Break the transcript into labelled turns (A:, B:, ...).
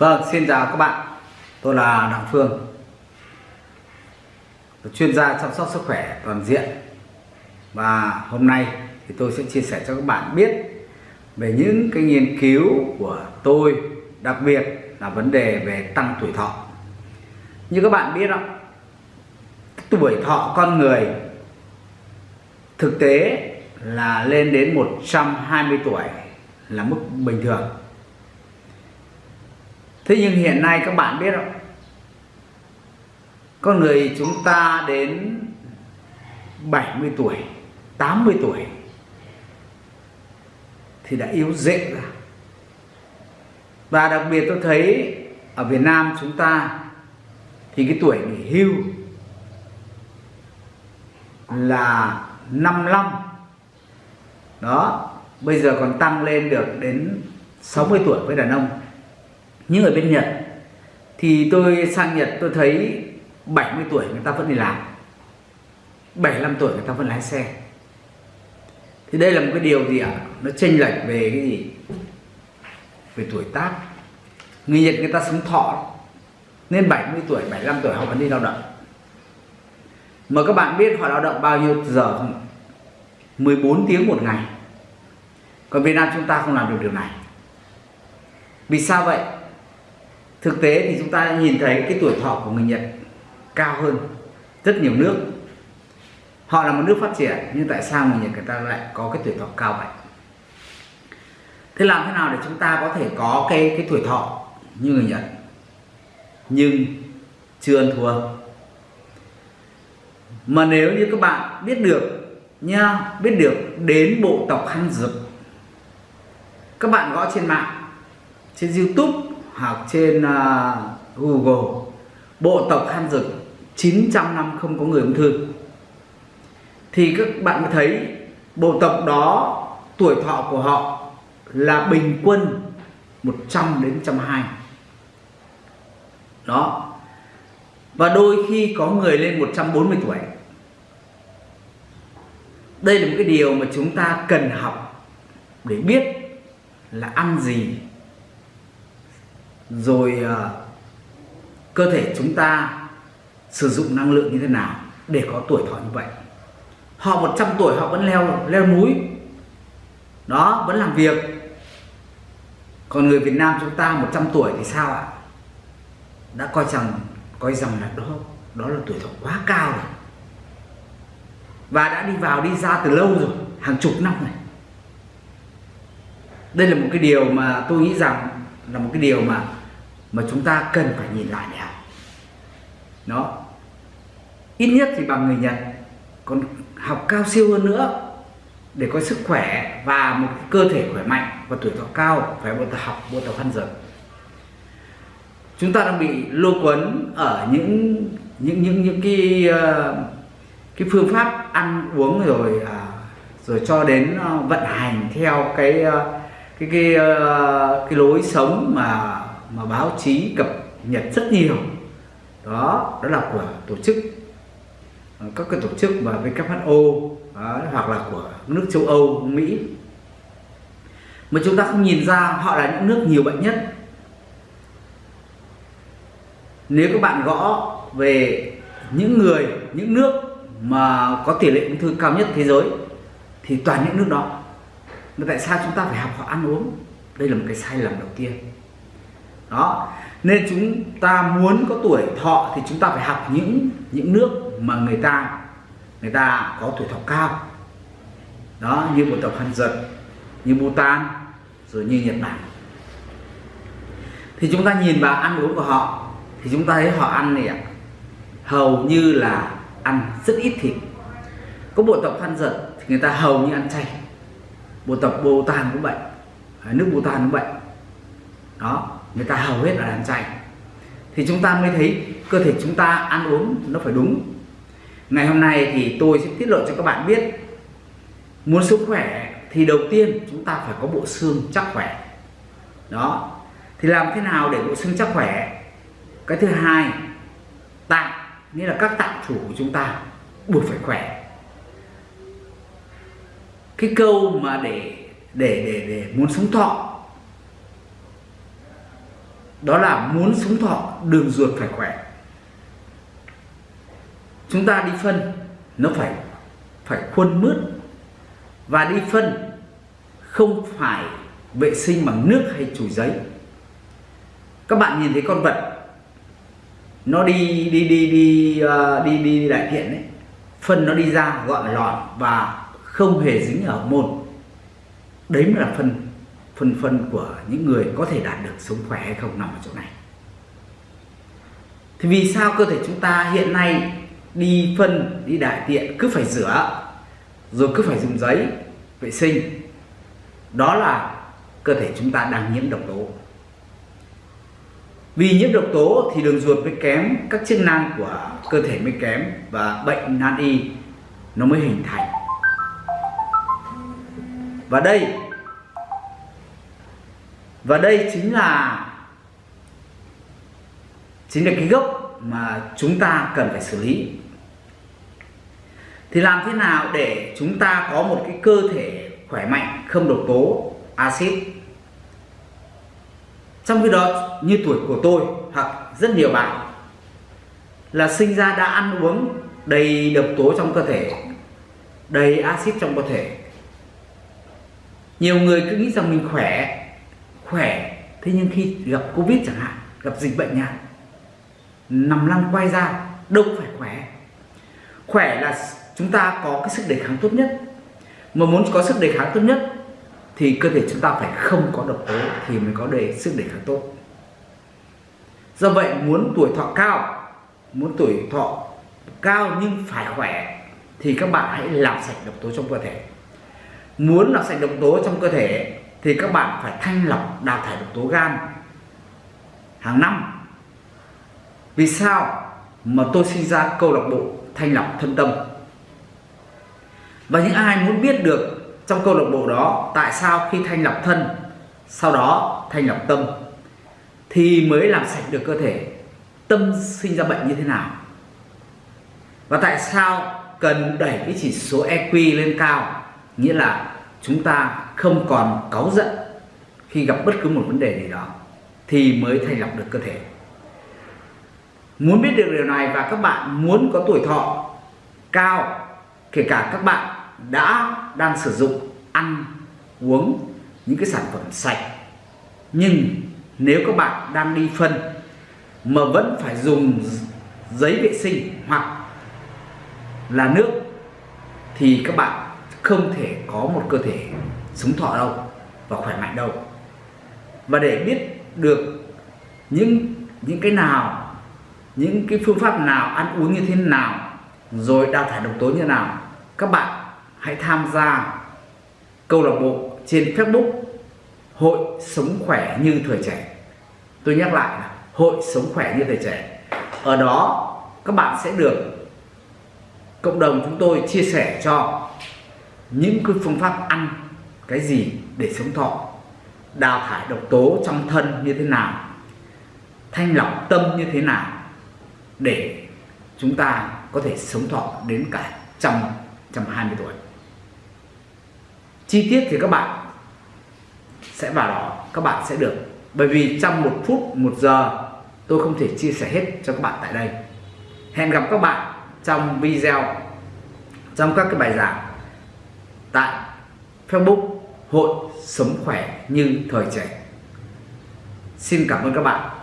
A: Vâng, xin chào các bạn. Tôi là Đặng Phương. Chuyên gia chăm sóc sức khỏe toàn diện. Và hôm nay thì tôi sẽ chia sẻ cho các bạn biết về những cái nghiên cứu của tôi, đặc biệt là vấn đề về tăng tuổi thọ. Như các bạn biết đó, tuổi thọ con người thực tế là lên đến 120 tuổi là mức bình thường thế nhưng hiện nay các bạn biết không? Con người chúng ta đến 70 tuổi 80 tuổi thì đã yếu dễ ra. Và đặc biệt tôi thấy ở Việt Nam chúng ta thì cái tuổi nghỉ hưu là 55 đó, bây giờ còn tăng lên được đến 60 tuổi với đàn ông nhưng ở bên Nhật. Thì tôi sang Nhật, tôi thấy 70 tuổi người ta vẫn đi làm. 75 tuổi người ta vẫn lái xe. Thì đây là một cái điều gì ạ? Nó chênh lệch về cái gì? Về tuổi tác. Người Nhật người ta sống thọ. Nên 70 tuổi 75 tuổi họ vẫn đi lao động. Mà các bạn biết họ lao động bao nhiêu giờ không? 14 tiếng một ngày. Còn Việt Nam chúng ta không làm được điều này. Vì sao vậy? Thực tế thì chúng ta nhìn thấy cái tuổi thọ của người Nhật cao hơn rất nhiều nước. Họ là một nước phát triển, nhưng tại sao người Nhật người ta lại có cái tuổi thọ cao vậy? Thế làm thế nào để chúng ta có thể có cái cái tuổi thọ như người Nhật, nhưng chưa ăn thua? Mà nếu như các bạn biết được nha, biết được đến bộ tộc khăn dực, các bạn gõ trên mạng, trên youtube hoặc trên uh, google. Bộ tộc Han dực 900 năm không có người ung thư. Thì các bạn mới thấy bộ tộc đó tuổi thọ của họ là bình quân 100 đến 120 đó. Và đôi khi có người lên 140 tuổi. Đây là một cái điều mà chúng ta cần học để biết là ăn gì rồi uh, cơ thể chúng ta sử dụng năng lượng như thế nào để có tuổi thọ như vậy? Họ 100 tuổi họ vẫn leo leo núi. Đó vẫn làm việc. Còn người Việt Nam chúng ta 100 tuổi thì sao ạ? Đã coi rằng coi rằng là đó đó là tuổi thọ quá cao rồi. Và đã đi vào đi ra từ lâu rồi hàng chục năm này đây là một cái điều mà tôi nghĩ rằng là một cái điều mà mà chúng ta cần phải nhìn lại để học. Nó ít nhất thì bằng người Nhật, còn học cao siêu hơn nữa để có sức khỏe và một cơ thể khỏe mạnh và tuổi thọ cao phải bộ tập học bộ tập phân dần chúng ta đang bị lô quấn ở những những những những cái ờ, cái phương pháp ăn uống rồi à, rồi cho đến ờ, vận hành theo cái ờ, cái cái cái cái lối sống mà mà báo chí cập nhật rất nhiều. Đó đó là của tổ chức. Ờ, các cái tổ chức và WHO đó, hoặc là của nước châu Âu Mỹ. Mà chúng ta không nhìn ra họ là những nước nhiều bệnh nhất. Nếu các bạn gõ về những người những nước mà có tỷ lệ ung thư cao nhất thế giới thì toàn những nước đó. Mà tại sao chúng ta phải học họ ăn uống? Đây là một cái sai lầm đầu tiên đó. Nên chúng ta muốn có tuổi thọ thì chúng ta phải học những những nước mà người ta người ta có tuổi thọ cao. Đó, như bộ tộc Hàn Giật như Bhutan, rồi như Nhật Bản. Thì chúng ta nhìn vào ăn uống của họ, thì chúng ta thấy họ ăn này ạ, hầu như là ăn rất ít thịt. Có bộ tộc Hàn Giật thì người ta hầu như ăn chay. Bộ tộc Bhutan cũng vậy, nước Bhutan cũng vậy. Đó người ta hầu hết là đàn chay thì chúng ta mới thấy cơ thể chúng ta ăn uống nó phải đúng. Ngày hôm nay thì tôi sẽ tiết lộ cho các bạn biết. Muốn sức khỏe thì đầu tiên chúng ta phải có bộ xương chắc khỏe. Đó. Thì làm thế nào để bộ xương chắc khỏe? Cái thứ hai, tạng, nghĩa là các tạng chủ của chúng ta buộc phải khỏe. Cái câu mà để để để để muốn sống thọ đó là muốn sống thọ đường ruột phải khỏe. Chúng ta đi phân nó phải phải khuôn mướt. Và đi phân không phải vệ sinh bằng nước hay chùi giấy. Các bạn nhìn thấy con vật nó đi đi đi đi uh, đi đi đại tiện đấy phân nó đi ra gọn lọt và không hề dính ở môn. Đấy mới là phân phân phân của những người có thể đạt được sống khỏe hay không nằm ở chỗ này. Thì vì sao cơ thể chúng ta hiện nay đi phân, đi đại tiện, cứ phải rửa, rồi cứ phải dùng giấy vệ sinh? Đó là cơ thể chúng ta đang nhiễm độc tố. Vì nhiễm độc tố thì đường ruột mới kém, các chức năng của cơ thể mới kém và bệnh nan y nó mới hình thành. Và đây và đây chính là chính là cái gốc mà chúng ta cần phải xử lý. Thì làm thế nào để chúng ta có một cái cơ thể khỏe mạnh, không độc tố, axit? Trong khi đó, như tuổi của tôi hoặc rất nhiều bạn, là sinh ra đã ăn uống đầy độc tố trong cơ thể, đầy axit trong cơ thể. Nhiều người cứ nghĩ rằng mình khỏe khỏe. Thế nhưng khi gặp covid chẳng hạn, gặp dịch bệnh nhạt nằm lăn quay ra, đâu phải khỏe. Khỏe là chúng ta có cái sức đề kháng tốt nhất. Mà muốn có sức đề kháng tốt nhất thì cơ thể chúng ta phải không có độc tố thì mới có đề sức đề kháng tốt. Do vậy, muốn tuổi thọ cao, muốn tuổi thọ cao nhưng phải khỏe thì các bạn hãy làm sạch độc tố trong cơ thể. Muốn làm sạch độc tố trong cơ thể thì các bạn phải thanh lọc đào thải độc tố gan hàng năm. Vì sao mà tôi sinh ra câu lạc bộ thanh lọc thân tâm? Và những ai muốn biết được trong câu lạc bộ đó tại sao khi thanh lọc thân, sau đó thanh lọc tâm, thì mới làm sạch được cơ thể, tâm sinh ra bệnh như thế nào? Và tại sao cần đẩy cái chỉ số EQ lên cao, nghĩa là chúng ta không còn cáu giận khi gặp bất cứ một vấn đề gì đó thì mới thành lọc được cơ thể. Muốn biết được điều này và các bạn muốn có tuổi thọ cao, kể cả các bạn đã đang sử dụng, ăn, uống những cái sản phẩm sạch, nhưng nếu các bạn đang đi phân mà vẫn phải dùng giấy vệ sinh hoặc là nước thì các bạn không thể có một cơ thể sống thọ đâu và khỏe mạnh đâu và để biết được những những cái nào, những cái phương pháp nào, ăn uống như thế nào, rồi đào thải độc tố như thế nào, các bạn hãy tham gia câu lạc bộ trên Facebook Hội Sống Khỏe Như Thời Trẻ. Tôi nhắc lại là Hội Sống Khỏe Như Thời Trẻ. Ở đó, các bạn sẽ được cộng đồng chúng tôi chia sẻ cho những cái phương pháp ăn cái gì để sống thọ, đào thải độc tố trong thân như thế nào, thanh lọc tâm như thế nào để chúng ta có thể sống thọ đến cả trăm trăm hai mươi tuổi. Chi tiết thì các bạn sẽ vào đó, các bạn sẽ được. Bởi vì trong một phút, một giờ, tôi không thể chia sẻ hết cho các bạn tại đây. Hẹn gặp các bạn trong video, trong các cái bài giảng tại Facebook Hội Sống Khỏe Như Thời Trẻ. Xin cảm ơn các bạn.